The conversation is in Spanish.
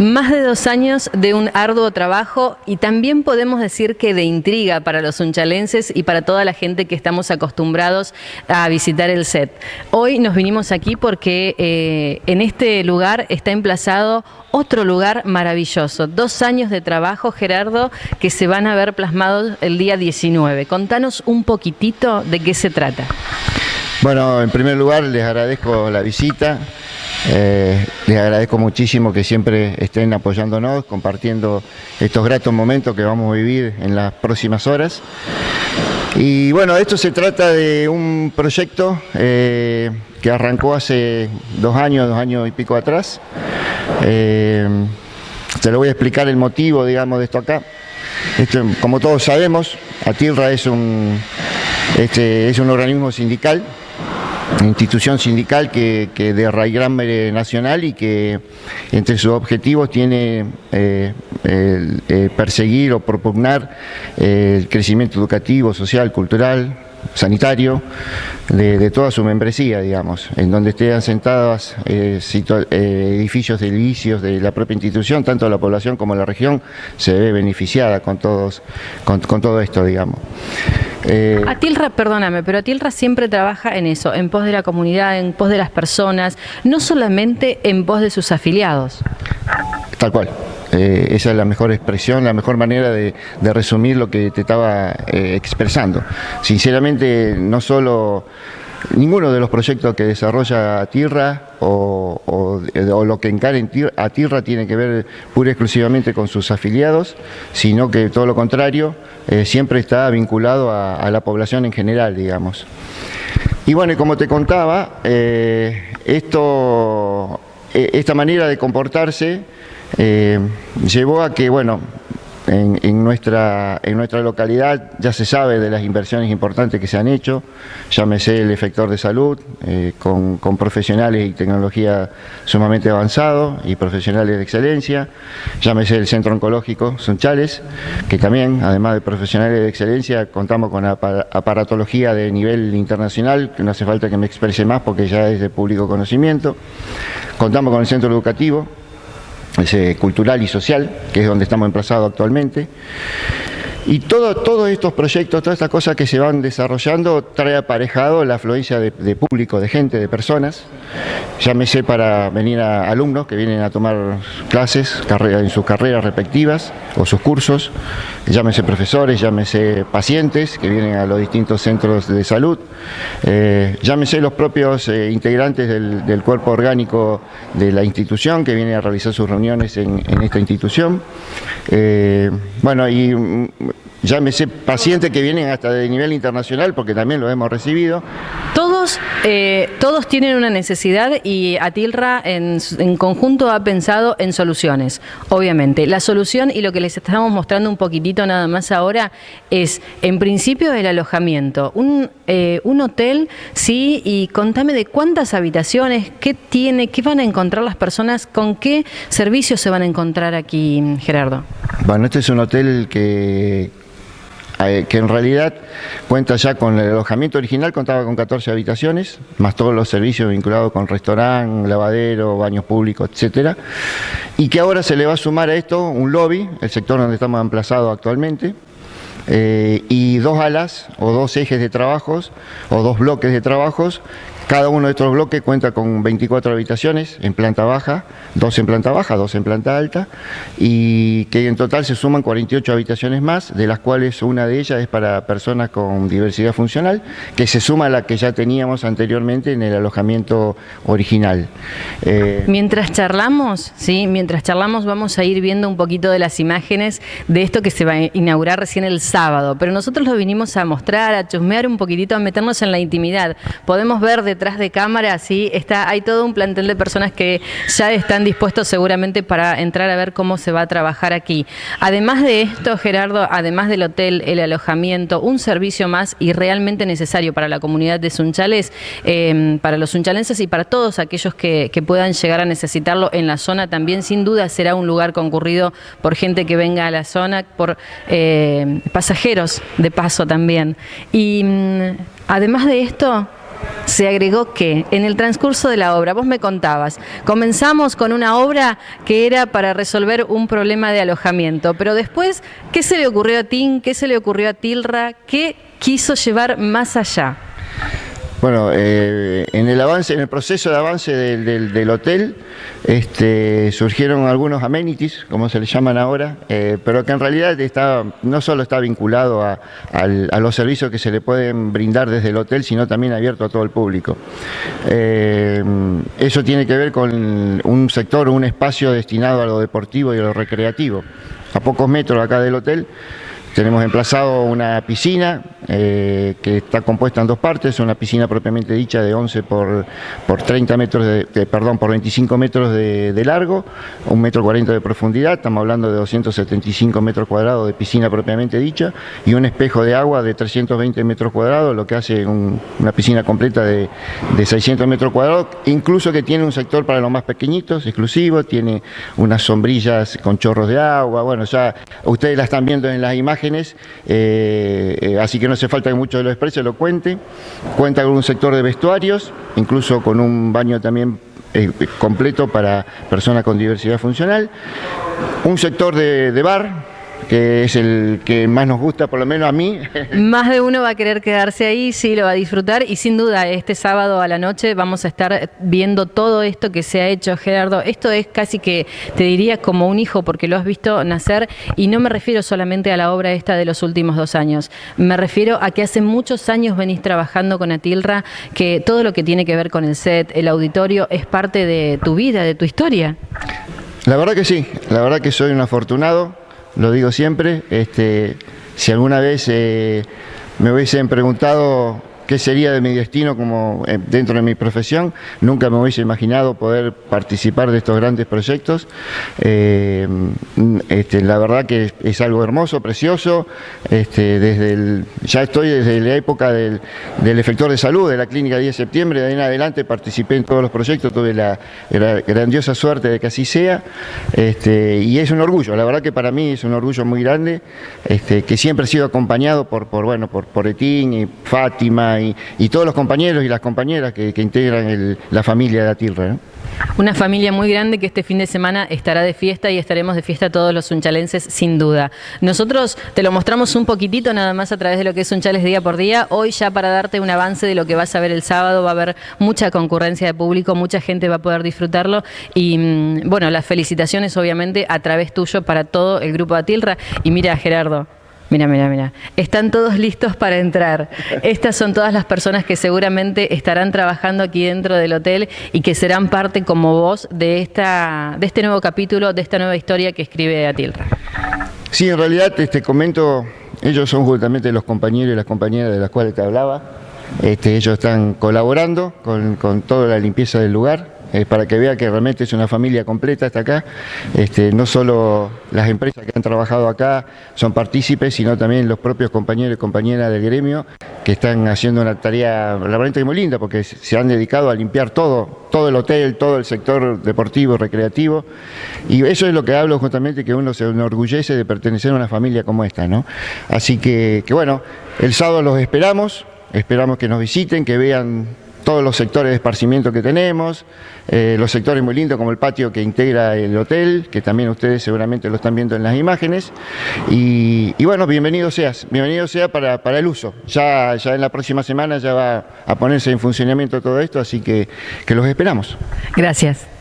Más de dos años de un arduo trabajo y también podemos decir que de intriga para los unchalenses y para toda la gente que estamos acostumbrados a visitar el set. Hoy nos vinimos aquí porque eh, en este lugar está emplazado otro lugar maravilloso. Dos años de trabajo, Gerardo, que se van a ver plasmados el día 19. Contanos un poquitito de qué se trata. Bueno, en primer lugar les agradezco la visita. Eh, les agradezco muchísimo que siempre estén apoyándonos, compartiendo estos gratos momentos que vamos a vivir en las próximas horas. Y bueno, esto se trata de un proyecto eh, que arrancó hace dos años, dos años y pico atrás. Eh, te lo voy a explicar el motivo, digamos, de esto acá. Esto, como todos sabemos, ATIRRA es un, este, es un organismo sindical institución sindical que, que de raigambre nacional y que entre sus objetivos tiene eh, eh, perseguir o propugnar eh, el crecimiento educativo, social, cultural, sanitario de, toda su membresía, digamos, en donde estén asentados eh, eh, edificios de de la propia institución, tanto la población como la región se ve beneficiada con, todos, con, todo esto, digamos. Eh, Atilra, perdóname, pero Atilra siempre trabaja en eso, en pos de la comunidad, en pos de las personas, no solamente en pos de sus afiliados. Tal cual. Eh, esa es la mejor expresión, la mejor manera de, resumir lo que te estaba eh, expresando. Sinceramente, no solo ninguno de los proyectos que desarrolla TIRRA o, lo que encare a TIRRA tiene que ver pura y exclusivamente con sus afiliados, sino que todo lo contrario, eh, siempre está vinculado a, la población en general, digamos. Y bueno, como te contaba, esto, esta manera de comportarse eh, llevó a que, bueno, en, nuestra, en nuestra localidad. Ya se sabe de las inversiones importantes que se han hecho, llámese el efector de salud, eh, con, profesionales y tecnología sumamente avanzado y profesionales de excelencia, llámese el Centro Oncológico Sunchales, que también, además de profesionales de excelencia, contamos con aparatología de nivel internacional, que no hace falta que me exprese más porque ya es de público conocimiento, contamos con el Centro Educativo, cultural y social, que es donde estamos emplazados actualmente. Y todo, todos estos proyectos, todas estas cosas que se van desarrollando, trae aparejado la afluencia de, público, de gente, de personas. Llámese para venir a alumnos que vienen a tomar clases en sus carreras respectivas o sus cursos. Llámese profesores, llámese pacientes que vienen a los distintos centros de salud. Eh, llámese los propios eh, integrantes del, cuerpo orgánico de la institución que vienen a realizar sus reuniones en, esta institución. Eh, bueno, y mm, llámese pacientes que vienen hasta de nivel internacional, porque también lo hemos recibido. Todos, eh, todos tienen una necesidad y Atilra en, en, conjunto ha pensado en soluciones, obviamente. La solución y lo que les estamos mostrando un poquitito nada más ahora es, en principio, el alojamiento. Un, eh, un hotel, sí, y contame de cuántas habitaciones, qué tiene, qué van a encontrar las personas, con qué servicios se van a encontrar aquí, Gerardo. Bueno, este es un hotel que que en realidad cuenta ya con el alojamiento original, contaba con 14 habitaciones, más todos los servicios vinculados con restaurante, lavadero, baños públicos, etcétera, y que ahora se le va a sumar a esto un lobby, el sector donde estamos emplazados actualmente, eh, y dos alas o dos ejes de trabajos o dos bloques de trabajos cada uno de estos bloques cuenta con 24 habitaciones en planta baja, dos en planta baja, dos en planta alta, y que en total se suman 48 habitaciones más, de las cuales una de ellas es para personas con diversidad funcional, que se suma a la que ya teníamos anteriormente en el alojamiento original. Eh, mientras charlamos, sí, mientras charlamos vamos a ir viendo un poquito de las imágenes de esto que se va a inaugurar recién el sábado, pero nosotros lo vinimos a mostrar, a chusmear un poquitito, a meternos en la intimidad. Podemos ver de detrás de cámara, sí, está, hay todo un plantel de personas que ya están dispuestos seguramente para entrar a ver cómo se va a trabajar aquí. Además de esto, Gerardo, además del hotel, el alojamiento, un servicio más y realmente necesario para la comunidad de Sunchales, em, para los sunchalenses y para todos aquellos que, puedan llegar a necesitarlo en la zona también, sin duda será un lugar concurrido por gente que venga a la zona, por eh, pasajeros de paso también. Y mm, además de esto, se agregó que en el transcurso de la obra, vos me contabas, comenzamos con una obra que era para resolver un problema de alojamiento, pero después, ¿qué se le ocurrió a Tim? ¿Qué se le ocurrió a Tilra? ¿Qué quiso llevar más allá? Bueno, eh, en el avance, en el proceso de avance del, hotel, este, surgieron algunos amenities, como se le llaman ahora, eh, pero que en realidad no solo está vinculado a, los servicios que se le pueden brindar desde el hotel, sino también abierto a todo el público. Eh, eso tiene que ver con un sector, un espacio destinado a lo deportivo y a lo recreativo. A pocos metros acá del hotel tenemos emplazado una piscina eh, que está compuesta en dos partes, una piscina propiamente dicha de 11 por, por 30 metros, de, perdón, por 25 metros de, largo, un metro 40 de profundidad, estamos hablando de 275 metros cuadrados de piscina propiamente dicha, y un espejo de agua de 320 metros cuadrados, lo que hace una piscina completa de, de 600 metros cuadrados, incluso que tiene un sector para los más pequeñitos, exclusivo, tiene unas sombrillas con chorros de agua, bueno, ya ustedes la están viendo en las imágenes, eh, eh, así que no hace falta que mucho de lo exprese lo cuente. Cuenta con un sector de vestuarios, incluso con un baño también eh, completo para personas con diversidad funcional. Un sector de bar, que es el que más nos gusta, por lo menos a mí. Más de uno va a querer quedarse ahí, sí, lo va a disfrutar y sin duda este sábado a la noche vamos a estar viendo todo esto que se ha hecho, Gerardo. Esto es casi que, te diría, como un hijo porque lo has visto nacer y no me refiero solamente a la obra esta de los últimos dos años, me refiero a que hace muchos años venís trabajando con Atilra, que todo lo que tiene que ver con el set, el auditorio, es parte de tu vida, de tu historia. La verdad que sí, la verdad que soy un afortunado, lo digo siempre, este, si alguna vez eh, me hubiesen preguntado qué sería de mi destino como eh, dentro de mi profesión. Nunca me hubiese imaginado poder participar de estos grandes proyectos. Eh, este, la verdad que es, algo hermoso, precioso. Este, desde ya estoy desde la época del, efector de salud de la clínica 10 de septiembre, de ahí en adelante participé en todos los proyectos, tuve la, grandiosa suerte de que así sea. Este, y es un orgullo, la verdad que para mí es un orgullo muy grande, que siempre he sido acompañado por, por, bueno, por, por Etín y Fátima y, todos los compañeros y las compañeras que, integran la familia de Atilra. Una familia muy grande que este fin de semana estará de fiesta y estaremos de fiesta todos los unchalenses sin duda. Nosotros te lo mostramos un poquitito nada más a través de lo que es Unchales día por día. Hoy ya para darte un avance de lo que vas a ver el sábado va a haber mucha concurrencia de público, mucha gente va a poder disfrutarlo y mm, bueno, las felicitaciones obviamente a través tuyo para todo el grupo de Atilra. Y mira Gerardo, Mira, mira, mira. Están todos listos para entrar. Estas son todas las personas que seguramente estarán trabajando aquí dentro del hotel y que serán parte como vos de, esta, de este nuevo capítulo, de esta nueva historia que escribe Atilra. Sí, en realidad te este, comento, ellos son justamente los compañeros y las compañeras de las cuales te hablaba. Este, ellos están colaborando con toda la limpieza del lugar, eh, para que vea que realmente es una familia completa hasta acá. Este, no solo las empresas que han trabajado acá son partícipes, sino también los propios compañeros y compañeras del gremio que están haciendo una tarea realmente muy linda porque se han dedicado a limpiar todo, todo el hotel, todo el sector deportivo, recreativo. Y eso es lo que hablo justamente, que uno se enorgullece de pertenecer a una familia como esta. ¿no? Así que, que bueno, el sábado los esperamos, esperamos que nos visiten, que vean todos los sectores de esparcimiento que tenemos, eh, los sectores muy lindos como el patio que integra el hotel, que también ustedes seguramente lo están viendo en las imágenes. Y, bueno, bienvenido seas, bienvenido sea para, el uso. Ya, ya en la próxima semana ya va a ponerse en funcionamiento todo esto, así que, que los esperamos. Gracias.